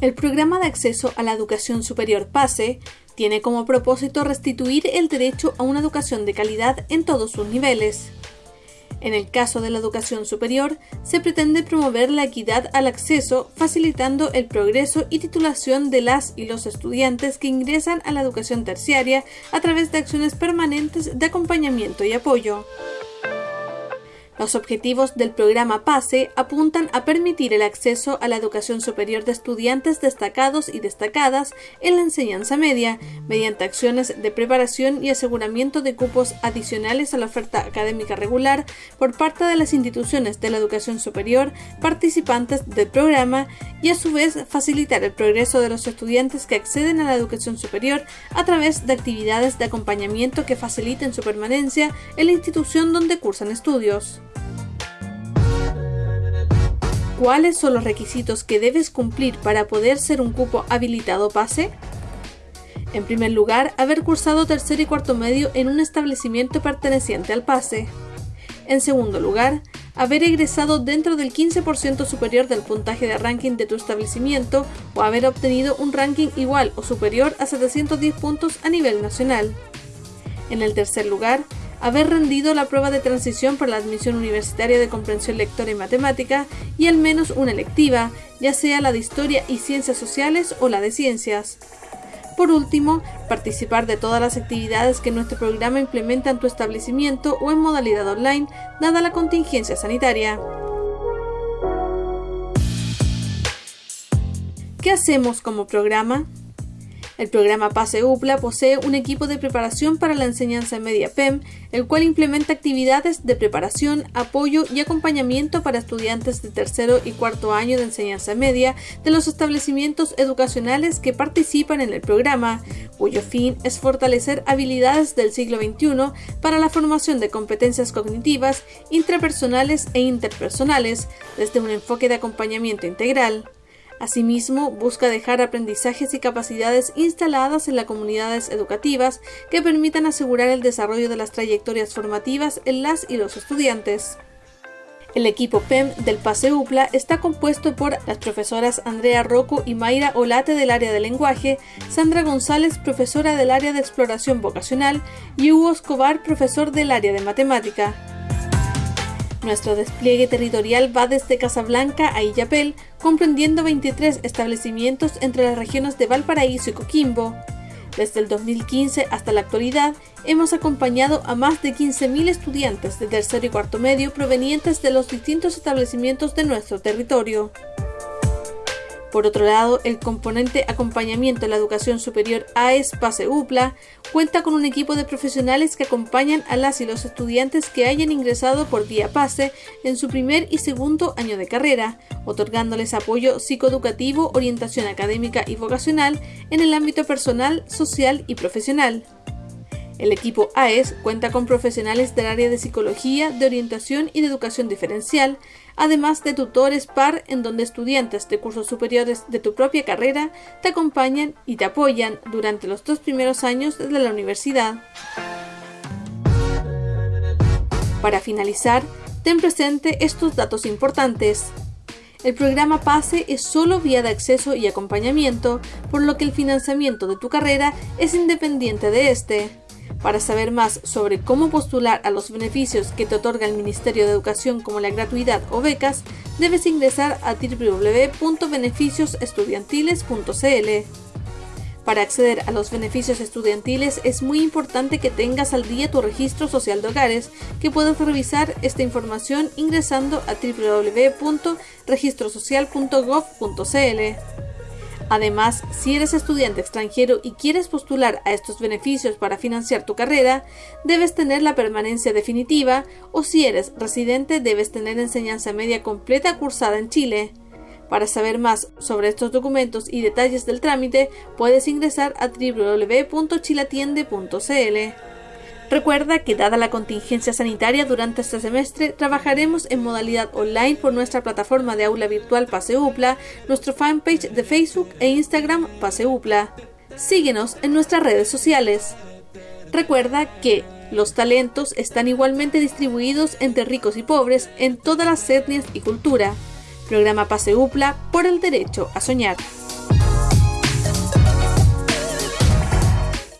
El programa de acceso a la educación superior PASE tiene como propósito restituir el derecho a una educación de calidad en todos sus niveles. En el caso de la educación superior, se pretende promover la equidad al acceso, facilitando el progreso y titulación de las y los estudiantes que ingresan a la educación terciaria a través de acciones permanentes de acompañamiento y apoyo. Los objetivos del programa PASE apuntan a permitir el acceso a la educación superior de estudiantes destacados y destacadas en la enseñanza media, mediante acciones de preparación y aseguramiento de cupos adicionales a la oferta académica regular por parte de las instituciones de la educación superior participantes del programa y a su vez facilitar el progreso de los estudiantes que acceden a la educación superior a través de actividades de acompañamiento que faciliten su permanencia en la institución donde cursan estudios. ¿Cuáles son los requisitos que debes cumplir para poder ser un cupo habilitado PASE? En primer lugar, haber cursado tercer y cuarto medio en un establecimiento perteneciente al PASE. En segundo lugar, haber egresado dentro del 15% superior del puntaje de ranking de tu establecimiento o haber obtenido un ranking igual o superior a 710 puntos a nivel nacional. En el tercer lugar, haber rendido la prueba de transición para la admisión universitaria de comprensión lectora y matemática y al menos una electiva, ya sea la de historia y ciencias sociales o la de ciencias. Por último, participar de todas las actividades que nuestro programa implementa en tu establecimiento o en modalidad online, dada la contingencia sanitaria. ¿Qué hacemos como programa? El programa PASE UPLA posee un equipo de preparación para la enseñanza media PEM, el cual implementa actividades de preparación, apoyo y acompañamiento para estudiantes de tercero y cuarto año de enseñanza media de los establecimientos educacionales que participan en el programa, cuyo fin es fortalecer habilidades del siglo XXI para la formación de competencias cognitivas, intrapersonales e interpersonales, desde un enfoque de acompañamiento integral. Asimismo, busca dejar aprendizajes y capacidades instaladas en las comunidades educativas que permitan asegurar el desarrollo de las trayectorias formativas en las y los estudiantes. El equipo PEM del PASE UPLA está compuesto por las profesoras Andrea Rocco y Mayra Olate del área de lenguaje, Sandra González, profesora del área de exploración vocacional, y Hugo Escobar, profesor del área de matemática. Nuestro despliegue territorial va desde Casablanca a Illapel, comprendiendo 23 establecimientos entre las regiones de Valparaíso y Coquimbo. Desde el 2015 hasta la actualidad, hemos acompañado a más de 15.000 estudiantes de tercero y cuarto medio provenientes de los distintos establecimientos de nuestro territorio. Por otro lado, el componente acompañamiento en la educación superior AES PASE UPLA cuenta con un equipo de profesionales que acompañan a las y los estudiantes que hayan ingresado por vía PASE en su primer y segundo año de carrera, otorgándoles apoyo psicoeducativo, orientación académica y vocacional en el ámbito personal, social y profesional. El equipo AES cuenta con profesionales del área de psicología, de orientación y de educación diferencial, además de tutores par en donde estudiantes de cursos superiores de tu propia carrera te acompañan y te apoyan durante los dos primeros años de la universidad. Para finalizar, ten presente estos datos importantes. El programa PASE es solo vía de acceso y acompañamiento, por lo que el financiamiento de tu carrera es independiente de este. Para saber más sobre cómo postular a los beneficios que te otorga el Ministerio de Educación como la gratuidad o becas, debes ingresar a www.beneficiosestudiantiles.cl. Para acceder a los beneficios estudiantiles es muy importante que tengas al día tu registro social de hogares, que puedes revisar esta información ingresando a www.registrosocial.gov.cl. Además, si eres estudiante extranjero y quieres postular a estos beneficios para financiar tu carrera, debes tener la permanencia definitiva o si eres residente debes tener enseñanza media completa cursada en Chile. Para saber más sobre estos documentos y detalles del trámite, puedes ingresar a www.chilatiende.cl. Recuerda que dada la contingencia sanitaria durante este semestre, trabajaremos en modalidad online por nuestra plataforma de aula virtual Paseupla, nuestro fanpage de Facebook e Instagram Paseupla. Síguenos en nuestras redes sociales. Recuerda que los talentos están igualmente distribuidos entre ricos y pobres en todas las etnias y cultura. Programa Paseupla por el derecho a soñar.